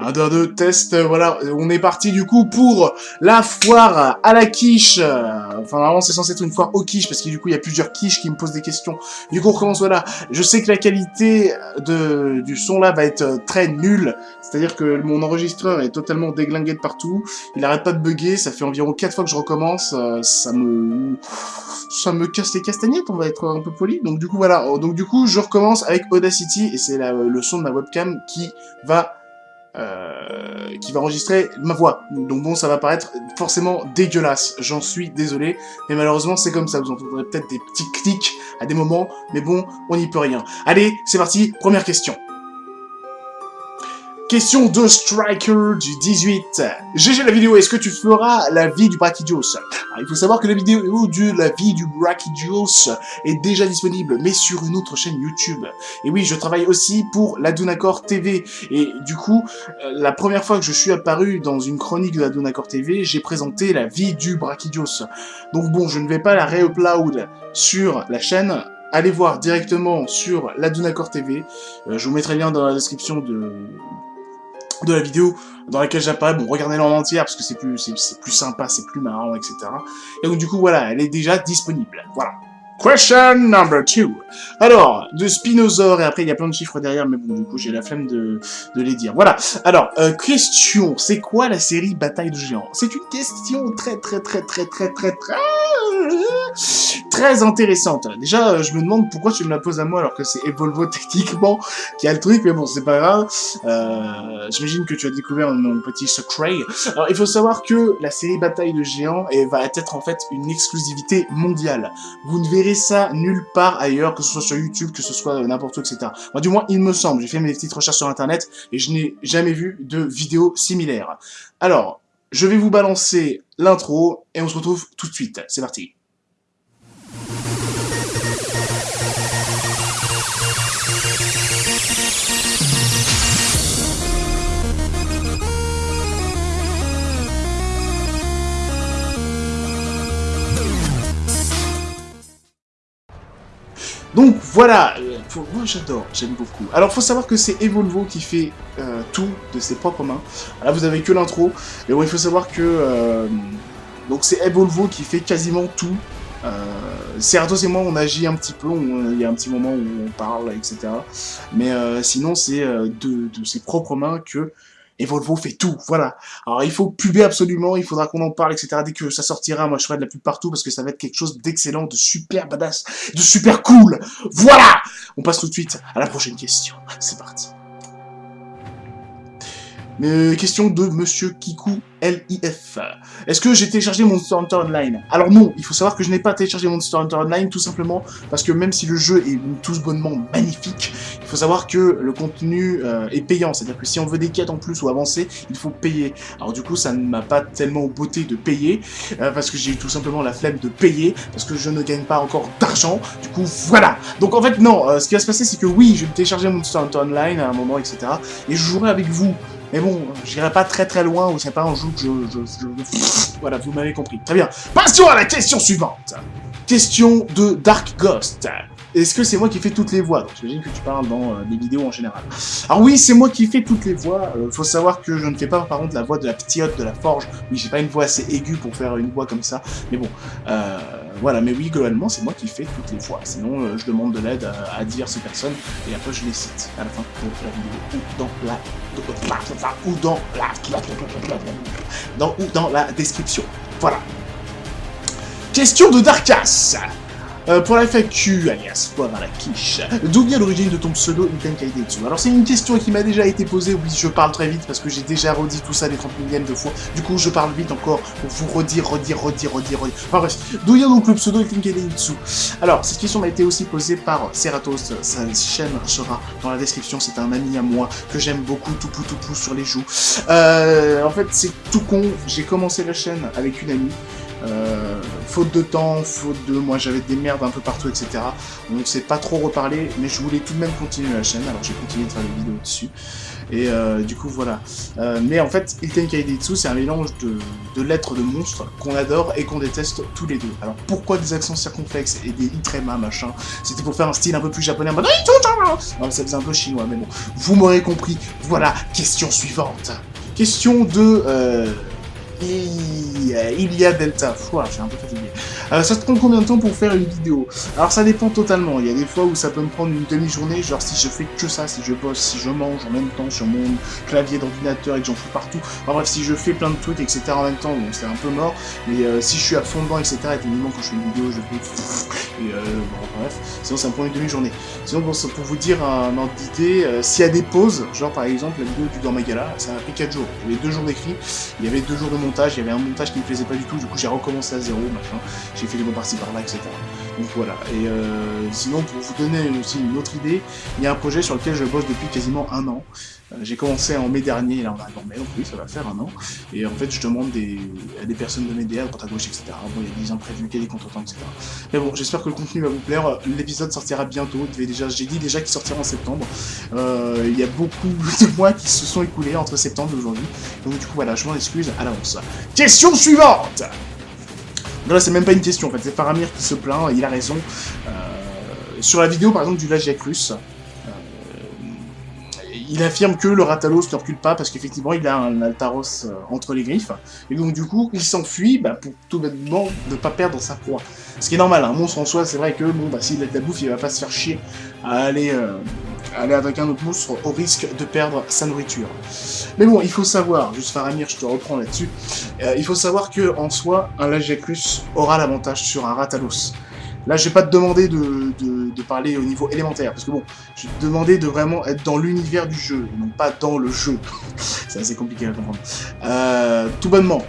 Un, deux, deux, test, euh, voilà, on est parti du coup pour la foire à la quiche. Enfin, normalement, c'est censé être une foire au quiche, parce que du coup, il y a plusieurs quiches qui me posent des questions. Du coup, on recommence, voilà. Je sais que la qualité de, du son là va être euh, très nulle. C'est-à-dire que mon enregistreur est totalement déglingué de partout. Il arrête pas de bugger, ça fait environ 4 fois que je recommence. Euh, ça me... Ça me casse les castagnettes, on va être un peu poli. Donc du coup, voilà. Donc du coup, je recommence avec Audacity, et c'est le son de ma webcam qui va euh, qui va enregistrer ma voix. Donc bon, ça va paraître forcément dégueulasse, j'en suis désolé, mais malheureusement c'est comme ça, vous entendrez peut-être des petits clics à des moments, mais bon, on n'y peut rien. Allez, c'est parti, première question. Question de Striker du 18. GG la vidéo, est-ce que tu feras la vie du Brachydios? Il faut savoir que la vidéo de la vie du Brachydios est déjà disponible, mais sur une autre chaîne YouTube. Et oui, je travaille aussi pour la Dunacor TV. Et du coup, euh, la première fois que je suis apparu dans une chronique de la Dunacor TV, j'ai présenté la vie du Brachydios. Donc bon, je ne vais pas la re-upload sur la chaîne, allez voir directement sur la Dunacor TV. Euh, je vous mettrai le lien dans la description de, de la vidéo dans laquelle j'apparais, bon, regardez-la en entière, parce que c'est plus, c'est plus sympa, c'est plus marrant, etc. Et donc, du coup, voilà, elle est déjà disponible. Voilà. Question number two. Alors, de Spinosaur, et après il y a plein de chiffres derrière, mais bon, du coup j'ai la flemme de, de, les dire. Voilà. Alors, euh, question, c'est quoi la série Bataille de Géants? C'est une question très très très très très très très très intéressante. Déjà, euh, je me demande pourquoi tu me la poses à moi alors que c'est Evolvo techniquement qui a le truc, mais bon, c'est pas grave. Euh, J'imagine que tu as découvert mon petit secret. Alors, il faut savoir que la série Bataille de Géants va être en fait une exclusivité mondiale. Vous ne verrez ça nulle part ailleurs, que ce soit sur YouTube, que ce soit n'importe où, etc. Moi, du moins, il me semble. J'ai fait mes petites recherches sur Internet et je n'ai jamais vu de vidéo similaire. Alors, je vais vous balancer l'intro et on se retrouve tout de suite. C'est parti. Voilà, euh, moi j'adore, j'aime beaucoup. Alors faut savoir que c'est Evolvo qui fait euh, tout de ses propres mains. Là vous avez que l'intro, mais bon il faut savoir que euh, donc c'est Evolvo qui fait quasiment tout. Euh, Cerdos et moi on agit un petit peu, il y a un petit moment où on parle, etc. Mais sinon c'est de ses propres mains que et Volvo fait tout, voilà. Alors il faut puber absolument, il faudra qu'on en parle, etc. Dès que ça sortira, moi je ferai de la pub partout parce que ça va être quelque chose d'excellent, de super badass, de super cool. Voilà On passe tout de suite à la prochaine question. C'est parti. Euh, question de Monsieur Kiku LIF. Est-ce que j'ai téléchargé Monster Hunter Online? Alors non, il faut savoir que je n'ai pas téléchargé Monster Hunter Online tout simplement parce que même si le jeu est tous bonnement magnifique, il faut savoir que le contenu euh, est payant. C'est-à-dire que si on veut des quêtes en plus ou avancer, il faut payer. Alors du coup, ça ne m'a pas tellement beauté de payer euh, parce que j'ai eu tout simplement la flemme de payer parce que je ne gagne pas encore d'argent. Du coup, voilà. Donc en fait, non. ce qui va se passer, c'est que oui, je vais télécharger Monster Hunter Online à un moment, etc. Et je jouerai avec vous. Mais bon, j'irai pas très très loin, ou c'est pas un jeu que je... Voilà, vous m'avez compris. Très bien. Passons à la question suivante. Question de Dark Ghost. Est-ce que c'est moi qui fais toutes les voix? Donc j'imagine que tu parles dans euh, des vidéos en général. Alors oui, c'est moi qui fais toutes les voix. Euh, faut savoir que je ne fais pas par contre la voix de la petite de la forge. Oui, j'ai pas une voix assez aiguë pour faire une voix comme ça. Mais bon, euh, voilà. Mais oui, globalement, c'est moi qui fais toutes les voix. Sinon, je demande de l'aide à, diverses personnes et après je les cite à la fin de la vidéo ou dans la ou dans la dans, ou dans la description. Voilà. Question de Darkas. Euh, pour la FAQ, alias poivre à la quiche, d'où vient l'origine de ton pseudo Iten Alors c'est une question qui m'a déjà été posée, oui je parle très vite parce que j'ai déjà redit tout ça des 30 millièmes de fois, du coup je parle vite encore pour vous redire, redire, redire, redire, enfin bref, d'où vient donc le pseudo Iten Alors cette question m'a été aussi posée par Ceratos, sa chaîne sera dans la description, c'est un ami à moi que j'aime beaucoup, tout pou tout pou sur les joues. Euh, en fait c'est tout con, j'ai commencé la chaîne avec une amie, Euh, faute de temps, faute de... Moi, j'avais des merdes un peu partout, etc. On ne pas trop reparlé, mais je voulais tout de même continuer la chaîne, alors j'ai continué de faire des vidéos dessus. Et euh, du coup, voilà. Euh, mais en fait, Ilten Kaidetsu, c'est un mélange de, de lettres de monstres qu'on adore et qu'on déteste tous les deux. Alors, pourquoi des accents circonflexes et des itrema, machin? C'était pour faire un style un peu plus japonais, en mode... Non, ça faisait un peu chinois, mais bon. Vous m'aurez compris. Voilà, question suivante. Question de... Il y a Delta. Ouah, j'ai un peu fatigué. Euh, ça te prend combien de temps pour faire une vidéo? Alors ça dépend totalement. Il y a des fois où ça peut me prendre une demi-journée, genre si je fais que ça, si je bosse, si je mange en même temps sur mon clavier d'ordinateur et que j'en fous partout. Enfin bref, si je fais plein de trucs, etc. en même temps, bon, c'est un peu mort. Mais euh, si je suis à fond dedans, etc. Et évidemment quand je fais une vidéo, je fais... Et euh, bref, sinon ça me prend une demi-journée. Sinon, pour vous dire un ordre d'idée, s'il y a des pauses, genre par exemple la vidéo du Dormagala, ça a pris 4 jours. Il y avait 2 jours d'écrit, il y avait 2 jours de il y avait un montage qui me plaisait pas du tout, du coup j'ai recommencé à zéro, machin, j'ai fait des bons parties par là, etc. Donc voilà, et euh, sinon pour vous donner aussi une autre idée, il y a un projet sur lequel je bosse depuis quasiment un an. Euh, j'ai commencé en mai dernier, là on arrive en mai, donc oui ça va faire un an, et en fait je demande des, à des personnes de m'aider à droite à gauche, etc. Bon, il y a des imprévus, il y a des contretemps, etc. Mais bon, j'espère que le contenu va vous plaire, l'épisode sortira bientôt, déjà, j'ai dit déjà qu'il sortira en septembre. Euh, il y a beaucoup de mois qui se sont écoulés entre septembre et aujourd'hui, donc du coup voilà, je m'en excuse à l'avance. Question suivante Là, c'est même pas une question, en fait, c'est Faramir qui se plaint, il a raison. Euh, sur la vidéo, par exemple, du Lagiacrus, euh, il affirme que le Ratalos ne recule pas parce qu'effectivement, il a un Altaros euh, entre les griffes. Et donc, du coup, il s'enfuit bah, pour tout bêtement ne pas perdre sa proie. Ce qui est normal, un monstre en soi, c'est vrai que, bon, bah, s'il a de la bouffe, il va pas se faire chier à aller aller avec un autre monstre au risque de perdre sa nourriture. Mais bon, il faut savoir, juste Faramir, je te reprends là-dessus, euh, il faut savoir que en soi, un Lagiacrus aura l'avantage sur un Ratalos. Là, je vais pas te demander de, de, parler au niveau élémentaire, parce que bon, je vais te demander de vraiment être dans l'univers du jeu, non pas dans le jeu. C'est assez compliqué à comprendre. Euh, tout bonnement,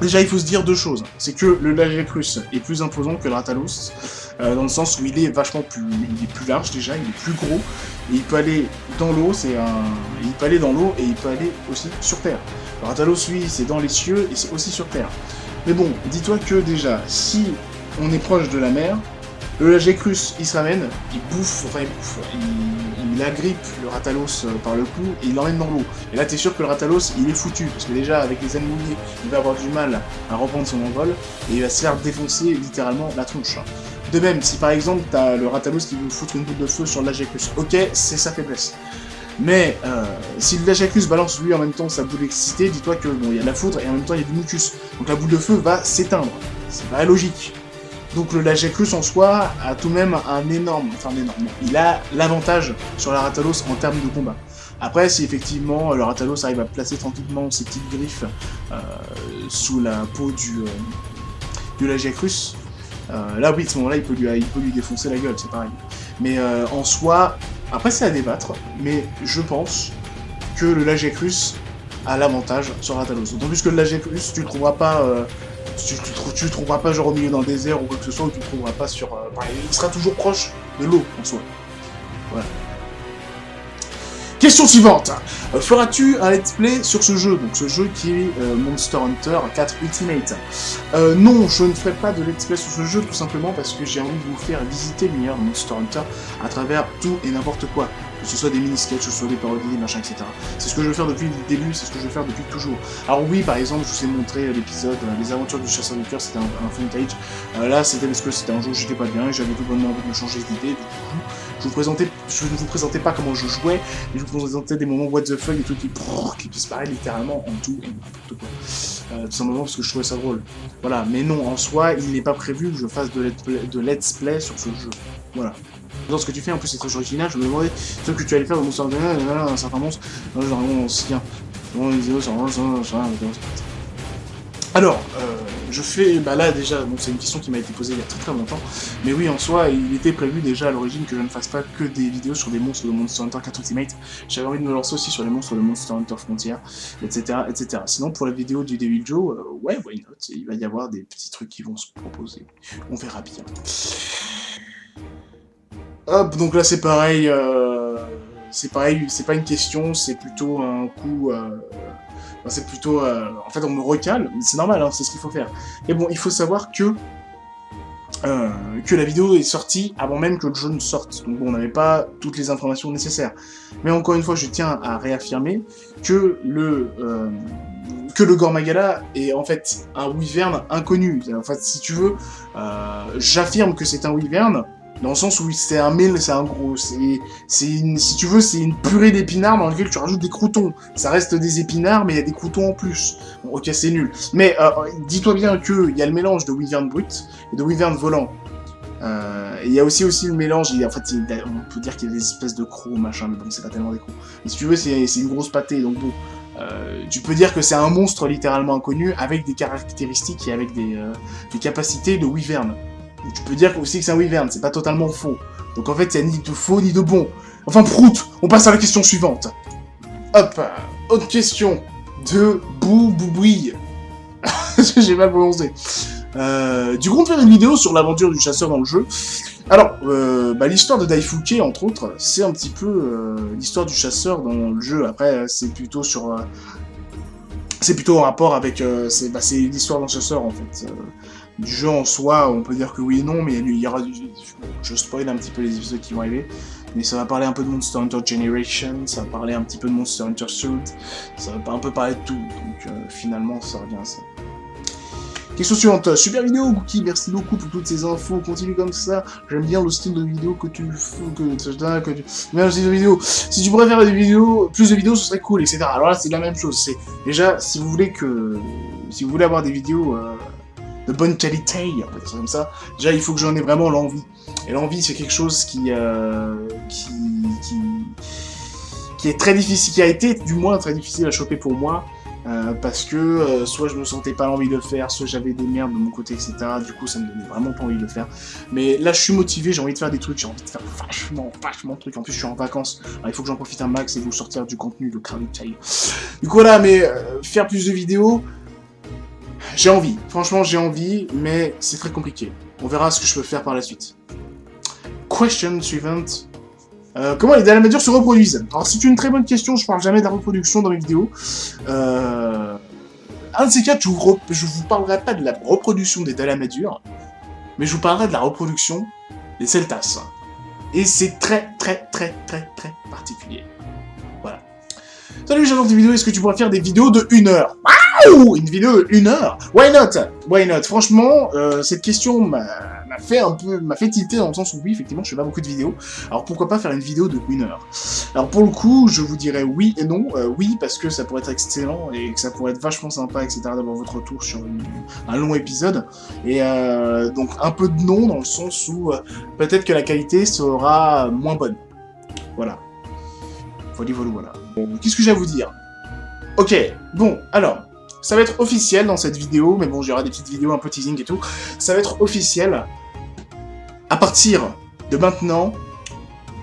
Déjà, il faut se dire deux choses. C'est que le Lagiacrus est plus imposant que le Ratalos, euh, dans le sens où il est vachement plus, il est plus large déjà, il est plus gros, et il peut aller dans l'eau, c'est un, il peut aller dans l'eau et il peut aller aussi sur Terre. Le Ratalos, lui, c'est dans les cieux et c'est aussi sur Terre. Mais bon, dis-toi que déjà, si on est proche de la mer, le Lagiacrus, il se ramène, il bouffe, enfin il bouffe, il, agrippe le Ratalos euh, par le cou et il l'emmène dans l'eau. Et là, t'es sûr que le Ratalos, il est foutu, parce que déjà, avec les ailes mouillées, il va avoir du mal à reprendre son envol, et il va se faire défoncer littéralement la tronche. De même, si par exemple, t'as le Ratalos qui veut foutre une boule de feu sur le Lagiacrus, ok, c'est sa faiblesse. Mais euh, si le Lagiacrus balance lui en même temps sa boule d'excité, dis-toi que bon, il y a de la foudre et en même temps il y a du mucus. Donc la boule de feu va s'éteindre. C'est pas logique. Donc le Lagiacrus en soi a tout de même un énorme, enfin un énorme, il a l'avantage sur la Ratalos en termes de combat. Après, si effectivement le Ratalos arrive à placer tranquillement ses petites griffes euh, sous la peau du, euh, du euh, là oui, à ce moment-là, il, peut lui, défoncer la gueule, c'est pareil. Mais en soi, après c'est à débattre, mais je pense que le Lagiacrus a l'avantage sur Ratalos. D'autant plus que le Lagiacrus, tu ne trouveras pas tu, tu, le trouveras pas genre au milieu d'un désert ou quoi que ce soit, tu le trouveras pas sur... Euh, il sera toujours proche de l'eau, en soi. Voilà. Question suivante euh, Feras-tu un let's play sur ce jeu? Donc ce jeu qui est euh, Monster Hunter 4 Ultimate. non, je ne ferai pas de let's play sur ce jeu tout simplement parce que j'ai envie de vous faire visiter l'univers Monster Hunter à travers tout et n'importe quoi que ce soit des mini-sketchs, que ce soit des parodies, des machins, etc. C'est ce que je veux faire depuis le début, c'est ce que je veux faire depuis toujours. Alors oui, par exemple, je vous ai montré l'épisode euh, Les aventures du chasseur de cœur, c'était un, un footage. Euh, là, c'était parce que c'était un jour où j'étais pas bien et j'avais tout bonnement envie de me changer d'idée. Du coup, je, vous présentais, je ne vous présentais pas comment je jouais, mais je vous présentais des moments what the fuck et tout qui, qui disparaît littéralement en tout et n'importe quoi. Euh, tout simplement parce que je trouvais ça drôle. Voilà, mais non, en soi, il n'est pas prévu que je fasse de let's play sur ce jeu. Voilà. Dans ce que tu fais, en plus c'est très original, je me demandais ce que tu allais faire au monstre de un certain monstre, genre on se tient. Alors, euh, je fais, bah là déjà, bon, c'est une question qui m'a été posée il y a très très longtemps, mais oui, en soi, il était prévu déjà à l'origine que je ne fasse pas que des vidéos sur des monstres de Monster Hunter 4 Ultimate, j'avais envie de me lancer aussi sur les monstres de Monster Hunter Frontier, etc., etc. Sinon, pour la vidéo du Devil Joe, euh, ouais, why not, il va y avoir des petits trucs qui vont se proposer, on verra bien. Hop, donc là c'est pareil, euh, c'est pareil, c'est pas une question, c'est plutôt un coup... Euh, c'est plutôt... en fait, on me recale, c'est normal, hein, c'est ce qu'il faut faire. Et bon, il faut savoir que... que la vidéo est sortie avant même que le jeu ne sorte. Donc bon, on n'avait pas toutes les informations nécessaires. Mais encore une fois, je tiens à réaffirmer que le que le Gormagala est en fait un wyvern inconnu. En fait, si tu veux, euh, j'affirme que c'est un wyvern, dans le sens où c'est un mille, c'est un gros, c'est, si tu veux, c'est une purée d'épinards dans laquelle tu rajoutes des croutons. Ça reste des épinards, mais il y a des croutons en plus. Bon, ok, c'est nul. Mais euh, dis-toi bien qu'il y a le mélange de wyvern brut et de wyvern volant. Euh, il y a aussi aussi le mélange, il en fait, on peut dire qu'il y a des espèces de crocs, machin, mais bon, c'est pas tellement des crocs. Mais si tu veux, c'est une grosse pâtée, donc bon, euh, tu peux dire que c'est un monstre littéralement inconnu avec des caractéristiques et avec des, euh, capacités de wyvern. Tu peux dire aussi que c'est un wyvern, c'est pas totalement faux. Donc en fait, il n'y a ni de faux ni de bon. Enfin, prout On passe à la question suivante. Hop Autre question de Bou Boubouille. J'ai mal prononcé. Euh, du coup, on faire une vidéo sur l'aventure du chasseur dans le jeu. Alors, euh, bah, l'histoire de Daifuke, entre autres, c'est un petit peu euh, l'histoire du chasseur dans le jeu. Après, c'est plutôt sur... c'est plutôt en rapport avec... Bah, c'est l'histoire d'un chasseur, en fait. Du jeu en soi, on peut dire que oui et non, mais il y aura du... Je spoil un petit peu les épisodes qui vont arriver. Mais ça va parler un peu de Monster Hunter Generation, ça va parler un petit peu de Monster Hunter Suit, ça va un peu parler de tout. Donc finalement, ça revient à ça. Question suivante. Super vidéo, Gookie. Merci beaucoup pour toutes ces infos. Continue comme ça. J'aime bien le style de vidéo que tu fais. Que, que tu... le style de vidéo. Si tu pourrais faire des vidéos, plus de vidéos, ce serait cool, etc. Alors là, c'est la même chose. C'est déjà, si vous voulez que, si vous voulez avoir des vidéos euh, de bonne qualité, on peut dire comme ça. Déjà, il faut que j'en ai vraiment l'envie. Et l'envie, c'est quelque chose qui, euh, qui, qui, qui est très difficile, qui a été du moins très difficile à choper pour moi. Euh, parce que euh, soit je me sentais pas envie de le faire, soit j'avais des merdes de mon côté, etc. Du coup, ça me donnait vraiment pas envie de le faire. Mais là, je suis motivé, j'ai envie de faire des trucs, j'ai envie de faire vachement, vachement de trucs. En plus, je suis en vacances, alors il faut que j'en profite un max et vous sortir du contenu de Crowd Du coup, voilà, mais faire plus de vidéos, j'ai envie. Franchement, j'ai envie, mais c'est très compliqué. On verra ce que je peux faire par la suite. Question suivante. Euh, comment les dalamadures se reproduisent Alors c'est une très bonne question, je parle jamais de la reproduction dans mes vidéos. Euh, un de ces quatre, je vous, vous parlerai pas de la reproduction des dalamadures, mais je vous parlerai de la reproduction des celtas. Et c'est très très très très très particulier. Voilà. Salut, j'adore tes vidéos, est-ce que tu pourrais faire des vidéos de 1 heure? Une vidéo 1 heure Why not? Why not? Franchement, euh, cette question m'a fait un peu, m'a fait tilter dans le sens où oui, effectivement, je fais pas beaucoup de vidéos. Alors pourquoi pas faire une vidéo de une heure? Alors pour le coup, je vous dirais oui et non. Euh, oui, parce que ça pourrait être excellent et que ça pourrait être vachement sympa, etc. d'avoir votre retour sur un long épisode. Et euh, donc un peu de non dans le sens où peut-être que la qualité sera moins bonne. Voilà. Voilà, voilà, voilà. Qu'est-ce que j'ai à vous dire? Ok, bon, alors, ça va être officiel dans cette vidéo, mais bon, j'aurai des petites vidéos un peu teasing et tout. Ça va être officiel à partir de maintenant,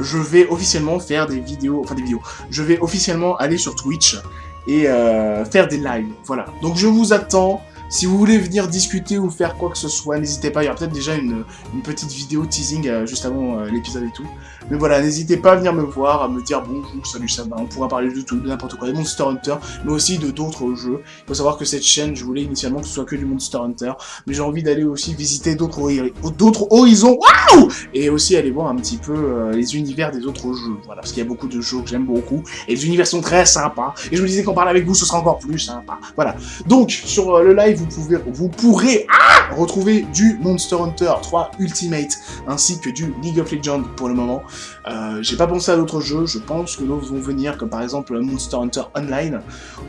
je vais officiellement faire des vidéos, enfin des vidéos, je vais officiellement aller sur Twitch et euh, faire des lives, voilà. Donc je vous attends, si vous voulez venir discuter ou faire quoi que ce soit, n'hésitez pas, il y aura peut-être déjà une, petite vidéo teasing euh, juste avant euh, l'épisode et tout. Mais voilà, n'hésitez pas à venir me voir, à me dire bonjour, salut, ça va, on pourra parler de tout, de n'importe quoi, des Monster Hunter, mais aussi de d'autres jeux. Il faut savoir que cette chaîne, je voulais initialement que ce soit que du Monster Hunter, mais j'ai envie d'aller aussi visiter d'autres horizons, waouh Et aussi aller voir un petit peu euh, les univers des autres jeux, voilà, parce qu'il y a beaucoup de jeux que j'aime beaucoup, et les univers sont très sympas, et je me disais qu'en parler avec vous, ce sera encore plus sympa, voilà. Donc, sur le live, vous, pouvez, vous pourrez ah, retrouver du Monster Hunter 3 Ultimate, ainsi que du League of Legends pour le moment. Euh, j'ai pas pensé à d'autres jeux, je pense que d'autres vont venir, comme par exemple Monster Hunter Online,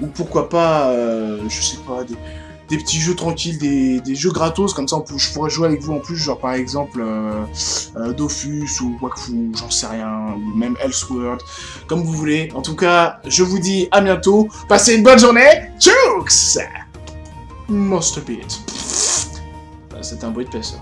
ou pourquoi pas, euh, je sais pas, des, petits jeux tranquilles, des, jeux gratos, comme ça je pourrais jouer avec vous en plus, genre par exemple euh, Dofus ou Wakfu, j'en sais rien, ou même Elseworld, comme vous voulez. En tout cas, je vous dis à bientôt, passez une bonne journée, Jukes Monster Beat. C'était un bruit de paix ça.